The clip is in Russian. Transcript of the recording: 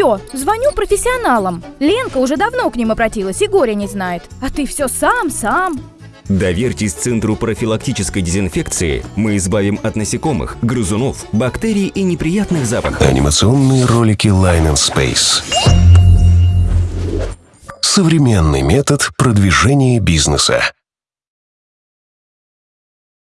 все, звоню профессионалам. Ленка уже давно к ним обратилась и горя не знает. А ты все сам, сам. Доверьтесь Центру профилактической дезинфекции. Мы избавим от насекомых, грызунов, бактерий и неприятных запахов. Анимационные ролики Line and Space. Современный метод продвижения бизнеса.